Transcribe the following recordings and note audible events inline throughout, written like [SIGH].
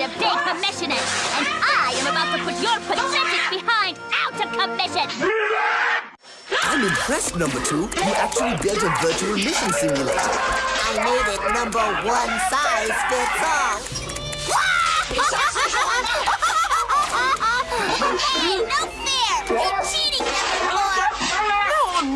kind of day commissioner, and I am about to put your pathetic behind out of commission! I'm impressed, number two. You actually built a virtual mission simulator. I made it number one size fits all. hey, no fair! You're cheating, number four!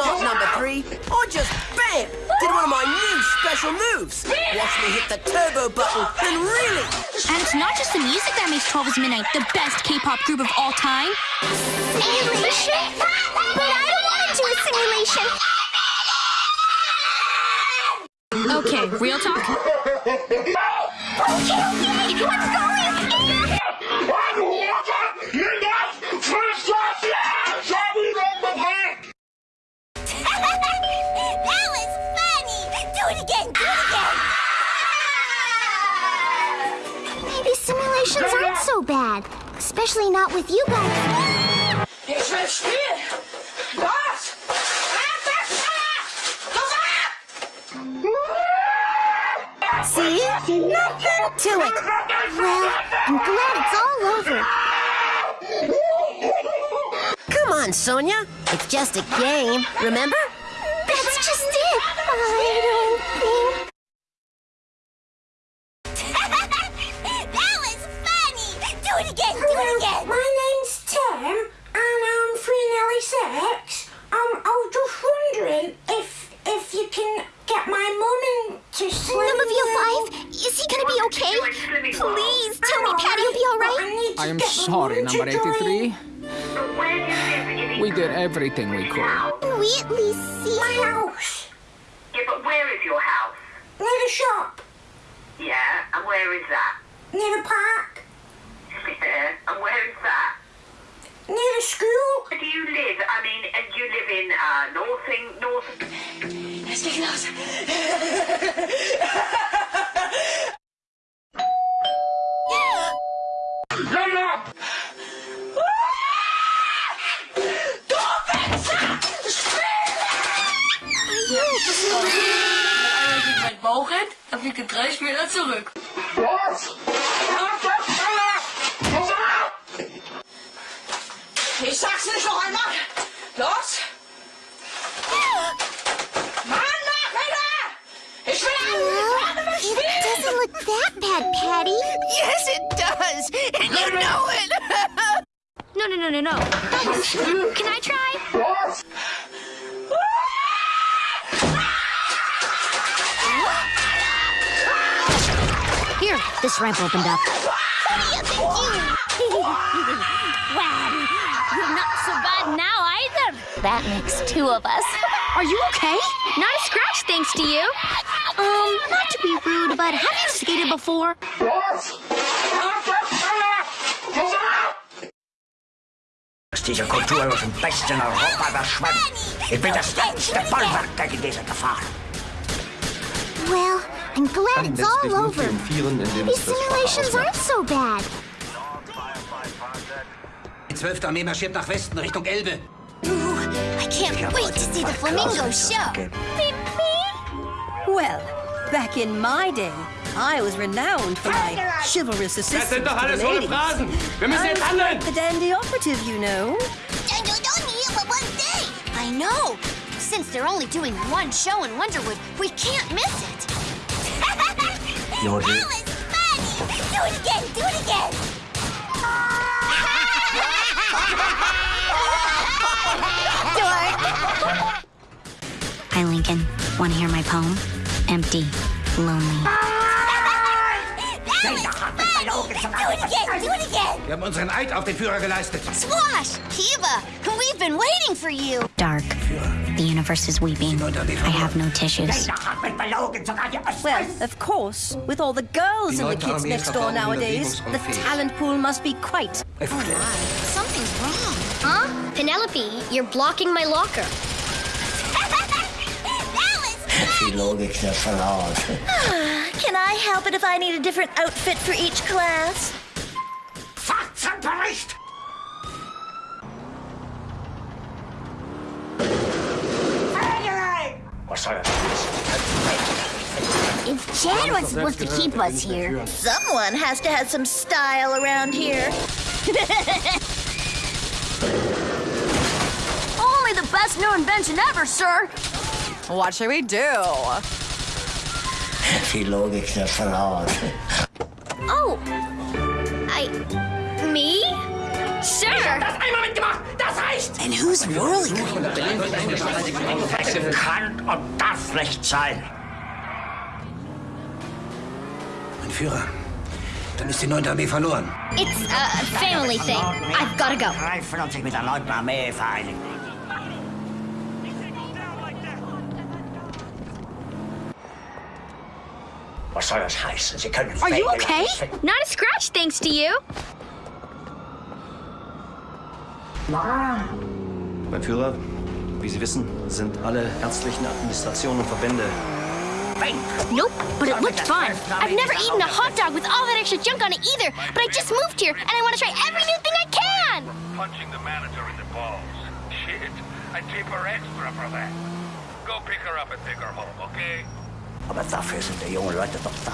No, not number three. I just, bam, did one of my new special moves. Watch me hit the turbo button and really... And it's not just the music that makes 12's Midnight the best K-pop group of all time. Simulation? But I don't want to do a simulation! Okay, real talk. Okay, okay, let's go! that Especially not with you guys. Ich will spielen! Was? See? Nothing to it. Well, I'm glad it's all over. Come on, Sonia. It's just a game, remember? That's just it. I don't think... [LAUGHS] that was funny! Do it again, do it again! Everything we could. Can we at least see My house. Yeah, but where is your house? Near the shop. Yeah, and where is that? Near the park. Yeah, and where is that? Near the school. Where do you live, I mean, uh, you live in uh, Northing, North... Let's take it In drei Spieler zurück. Ich sag's nicht noch einmal. Los. Mann, Nachrichter! Ich will Well, it doesn't look that bad, Patty. Yes, it does. And you know it. [LAUGHS] No, no, no, no, no. Can I try? Here, this ramp opened up. Wow, you think well, you're not so bad now either. That makes two of us. Are you okay? Not a scratch, thanks to you. Um, not to be rude, but have you skated before? Diese Kultur ist im besten Europa überschwemmt. Ich bin das letzte Bollwerk gegen diese Gefahr. Well, I'm glad it's all over. These simulations aren't so bad. Die 12. Armee marschiert nach Westen Richtung Elbe. Ooh, I can't wait to see the flamingo show. Beep, beep. Well, back in my day, I was renowned for my chivalrous assistance sind doch to alles the hohle ladies. Phrasen. Wir müssen I jetzt was handeln. quite the dandy operative, you know. And you don't need it but one day. I know. Since they're only doing one show in Wonderwood, we can't miss it. Jodel. That was funny. Do it again. Do it again. [LAUGHS] Hi, Lincoln. Want to hear my poem? Empty. Lonely. That was funny. Do it again. Do it again. Wir haben unseren Eid auf den Führer geleistet. Squash, Kiva, we've been waiting for you. Dark. The universe is weeping. I have no tissues. Well, of course, with all the girls Die in the kids next door nowadays, the talent pool must be quite. Something's wrong. Huh? Penelope, you're blocking my locker. Die Logik der Verlaut. Can I help it if I need a different outfit for each class? Faktenbericht! Was soll das? If Chad was supposed to keep us here, Someone has to have some style around here. [LAUGHS] Only the best new invention ever, sir. What should we do? Die Logik der Verlaut. Oh. I. Me? Sure. Einmal mitgemacht, das reicht! And who's really Das kann und darf nicht sein. Mein Führer, dann ist die 9. Armee verloren. It's a family thing. I've gotta go. Greifen und sich mit der 9. Armee vereinigen. Was soll das heißen? Sie können Are you okay? Not a scratch, thanks to you. Mein Führer, wie Sie wissen, sind alle ärztlichen Administrationen und Verbände. Nope, but it looked fun. I've never eaten a hot dog with all that extra junk on it either, but I just moved here and I want to try every new thing I can. Punching the manager in the balls. Shit, I tip her extra for that. Go pick her up and take her home, okay? Aber dafür sind die jungen Leute doch da.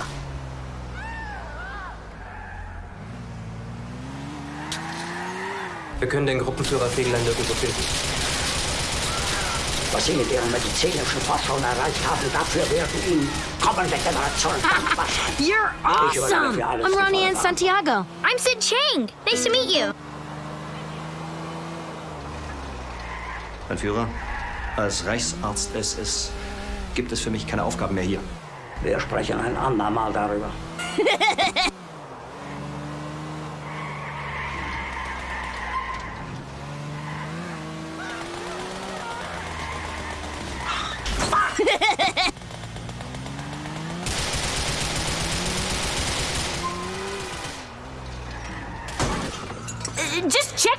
Wir können den Gruppenführer Fegelein nirgendwo finden. Was Sie mit Ihren medizinischen Forschungen erreicht haben, dafür werden Ihnen kommende Generationen dankbar [LAUGHS] sein. You're awesome. für alles I'm Ronnie Ann Vollmacht. Santiago. I'm Sid Chang. Nice to meet you. Mein Führer, als Reichsarzt SS gibt es für mich keine Aufgaben mehr hier. Wir sprechen ein andermal darüber. [LAUGHS]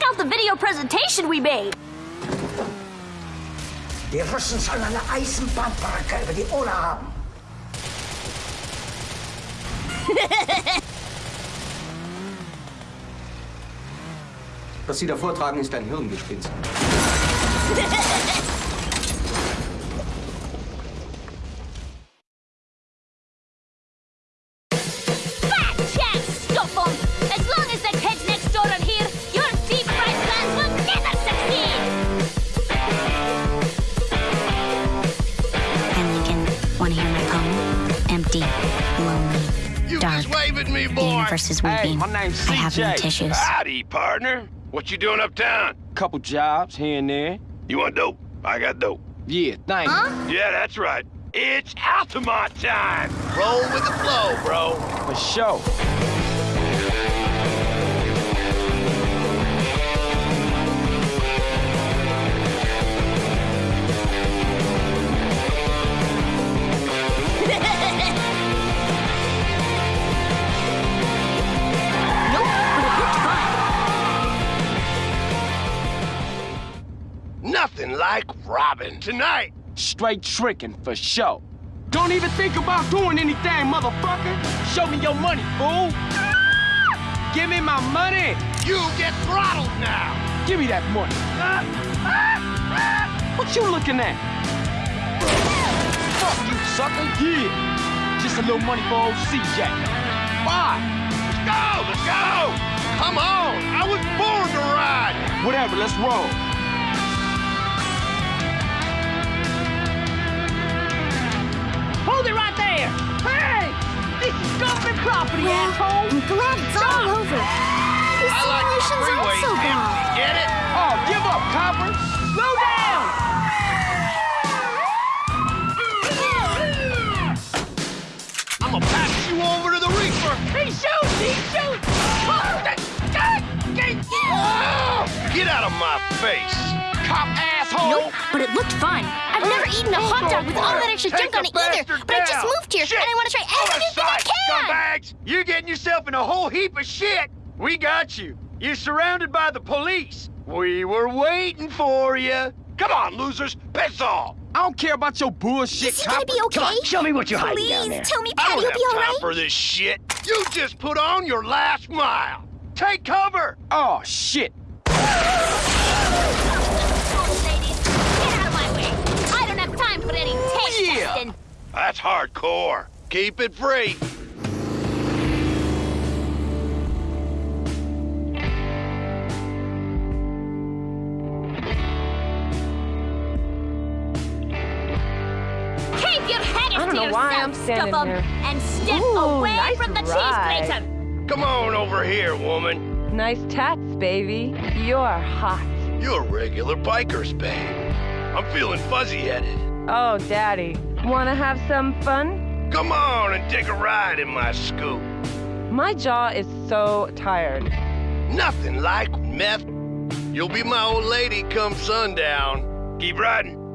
out the video presentation we made. Die Russen sollen eine Eisenbahnbrücke über die Oder haben. [LAUGHS] Was Sie da vortragen, ist ein Hirngespinst. [LAUGHS] me, The boy. universe is weeping. I have no tissues. Howdy, partner. What you doing uptown? Couple jobs here and there. You want dope? I got dope. Yeah, thank you. Yeah, that's right. It's Altamont time. Roll with the flow, bro. For sure. Robbing tonight. Straight tricking for sure. Don't even think about doing anything, motherfucker. Show me your money, fool. Give me my money. You get throttled now. Give me that money. What you looking at? Fuck you, sucker. Yeah. Just a little money for old CJ. Bye. Let's go, let's go. Come on, I was born to ride. Whatever, let's roll. It right there. Hey! This is government property, well, asshole. I'm glad it's all over. The I like the simulation's freeways also empty, gone. get it? Oh, give up, copper. Slow down. I'ma pass you over to the Reaper. He shoots! He shoots! Oh, Get out of my face, cop asshole. Nope, but it looked fun. I've never eaten a hot dog with all that extra Take junk on it either, bastard but I just moved here Shit. and I want to try Out every of new thing I can. scumbags! You're getting yourself in a whole heap of shit. We got you. You're surrounded by the police. We were waiting for you. Come on, losers, piss off. I don't care about your bullshit, Is he gonna be okay? Come on, show me what you're hiding down Please tell me I Patty don't will have be all time right. for this shit. You just put on your last mile. Take cover. Oh, shit. That's hardcore. Keep it free. Keep your head I don't know why I'm standing Stuff'em, here. and step Ooh, away nice from the ride. cheese grater. Come on over here, woman. Nice tats, baby. You're hot. You're regular bikers, babe. I'm feeling fuzzy-headed. Oh, Daddy. Wanna have some fun? Come on and take a ride in my scoop. My jaw is so tired. Nothing like meth. You'll be my old lady come sundown. Keep riding.